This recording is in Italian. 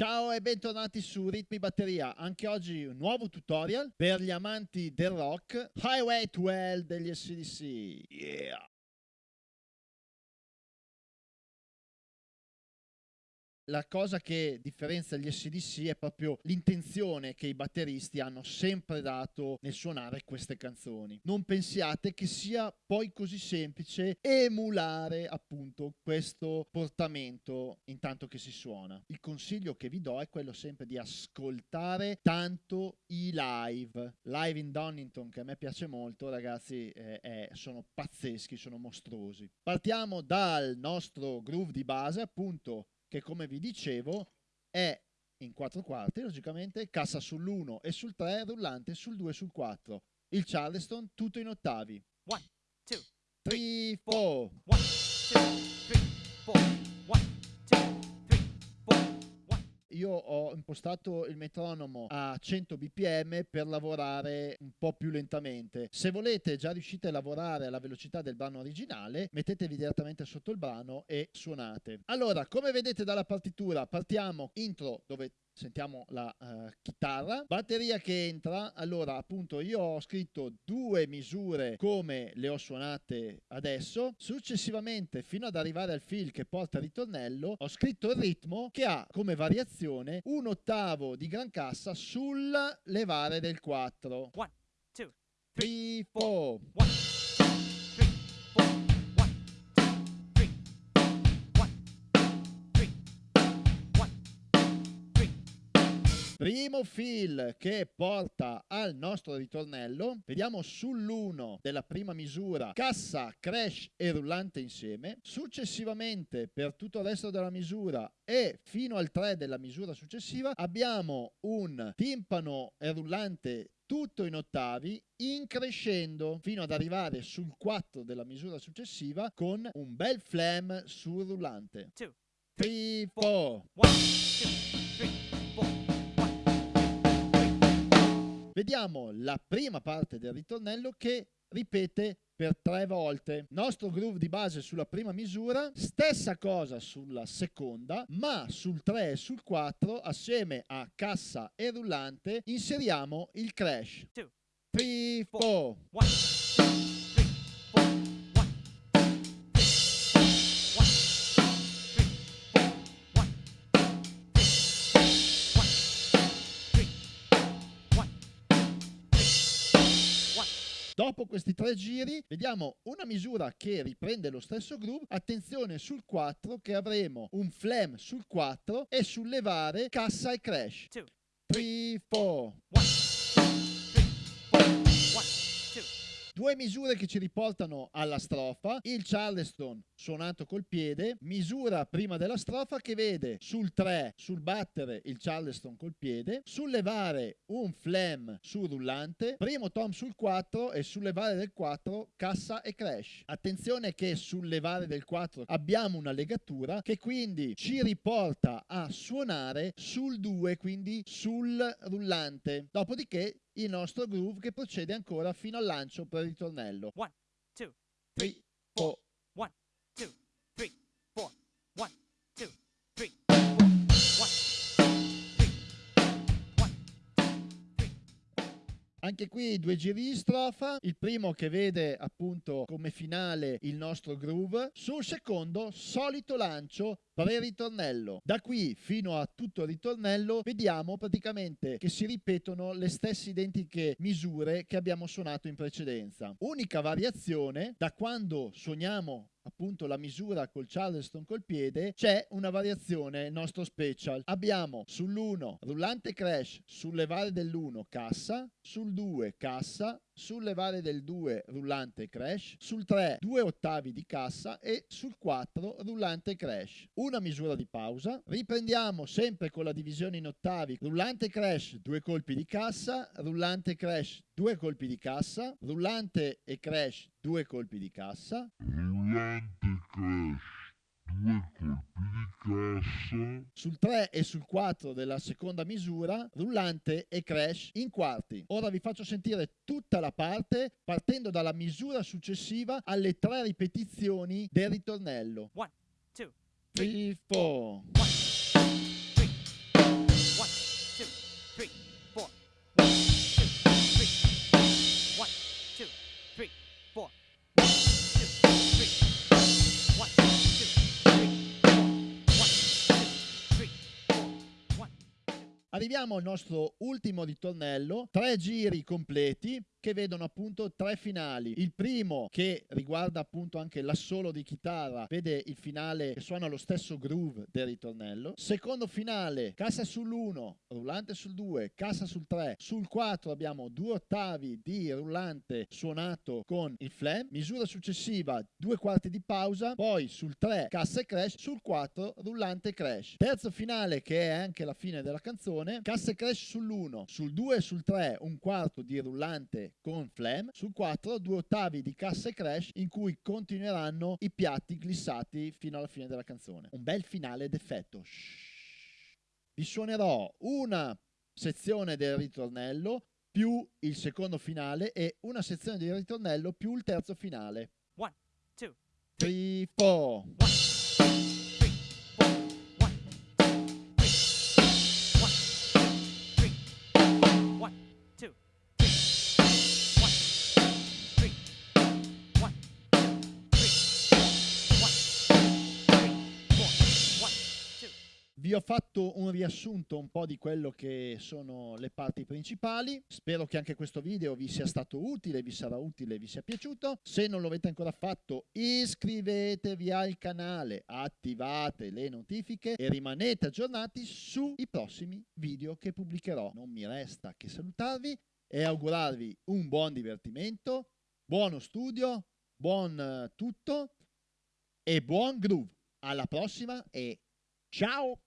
Ciao e bentornati su Ritmi Batteria. Anche oggi un nuovo tutorial per gli amanti del rock. Highway to Hell degli SCDC. Yeah! La cosa che differenzia gli SDC è proprio l'intenzione che i batteristi hanno sempre dato nel suonare queste canzoni. Non pensiate che sia poi così semplice emulare appunto questo portamento intanto che si suona. Il consiglio che vi do è quello sempre di ascoltare tanto i live. Live in Donington che a me piace molto, ragazzi, eh, eh, sono pazzeschi, sono mostruosi. Partiamo dal nostro groove di base, appunto che come vi dicevo è in quattro quarti, logicamente, cassa sull'1 e sul 3, rullante sul 2 e sul 4. Il Charleston tutto in ottavi. 1, 2, 3, 4. 1, 2, 3, 4. Io ho impostato il metronomo a 100 bpm per lavorare un po' più lentamente. Se volete già riuscite a lavorare alla velocità del brano originale, mettetevi direttamente sotto il brano e suonate. Allora, come vedete dalla partitura, partiamo intro dove sentiamo la uh, chitarra, batteria che entra, allora appunto io ho scritto due misure come le ho suonate adesso, successivamente fino ad arrivare al fill che porta il ritornello ho scritto il ritmo che ha come variazione un ottavo di gran cassa sul levare del 4. 1, 2, 3, 4. Primo fill che porta al nostro ritornello, vediamo sull'1 della prima misura cassa, crash e rullante insieme, successivamente per tutto il resto della misura e fino al 3 della misura successiva abbiamo un timpano e rullante tutto in ottavi, increscendo fino ad arrivare sul 4 della misura successiva con un bel flam sul rullante. 2, 3, 4. 1, 2, Vediamo la prima parte del ritornello che ripete per tre volte. Nostro groove di base sulla prima misura, stessa cosa sulla seconda, ma sul 3 e sul 4, assieme a cassa e rullante, inseriamo il crash. 2, 3, 4. 1. Dopo questi tre giri vediamo una misura che riprende lo stesso groove, attenzione sul 4 che avremo un flam sul 4 e sul levare cassa e crash. 2, 3, 4, 1. Due misure che ci riportano alla strofa, il Charleston suonato col piede, misura prima della strofa che vede sul 3 sul battere il Charleston col piede, sul levare un flam sul rullante, primo tom sul 4 e sul levare del 4 cassa e crash. Attenzione che sul levare del 4 abbiamo una legatura che quindi ci riporta a suonare sul 2, quindi sul rullante. Dopodiché il nostro groove che procede ancora fino al lancio per il ritornello. 1, 2, 3, 4. 1, 2, 3, 4. 1, Anche qui due giri di strofa, il primo che vede appunto come finale il nostro groove, sul secondo solito lancio pre-ritornello. Da qui fino a tutto il ritornello vediamo praticamente che si ripetono le stesse identiche misure che abbiamo suonato in precedenza. Unica variazione, da quando suoniamo appunto la misura col Charleston col piede, c'è una variazione nostro special. Abbiamo sull'1 rullante crash, sul levare dell'1 cassa, sul 2 cassa, sul levare del 2 rullante crash, sul 3 due ottavi di cassa e sul 4 rullante crash. Una misura di pausa, riprendiamo sempre con la divisione in ottavi, rullante crash due colpi di cassa, rullante crash due colpi di cassa, rullante e crash due colpi di cassa, rullante crash due colpi di cassa. Sul 3 e sul 4 della seconda misura, rullante e crash in quarti. Ora vi faccio sentire tutta la parte partendo dalla misura successiva alle tre ripetizioni del ritornello. 1, 2, 3, 4. 1, 2, 1, 2, 3. Arriviamo al nostro ultimo ritornello, tre giri completi che vedono appunto tre finali. Il primo che riguarda appunto anche l'assolo di chitarra, vede il finale che suona lo stesso groove del ritornello. Secondo finale, cassa sull'1, rullante sul 2, cassa sul 3, sul 4 abbiamo due ottavi di rullante suonato con il flam, misura successiva due quarti di pausa, poi sul 3 cassa e crash, sul 4 rullante e crash. Terzo finale che è anche la fine della canzone, cassa e crash sull'1, sul 2 e sul 3 un quarto di rullante con Flam, sul 4 due ottavi di cassa e crash in cui continueranno i piatti glissati fino alla fine della canzone. Un bel finale d'effetto. Shhh. Vi suonerò una sezione del ritornello più il secondo finale e una sezione del ritornello più il terzo finale. One, two, 3, 4. Vi ho fatto un riassunto un po' di quello che sono le parti principali. Spero che anche questo video vi sia stato utile, vi sarà utile, vi sia piaciuto. Se non lo avete ancora fatto, iscrivetevi al canale, attivate le notifiche e rimanete aggiornati sui prossimi video che pubblicherò. Non mi resta che salutarvi e augurarvi un buon divertimento, buono studio, buon eh, tutto e buon groove. Alla prossima e ciao!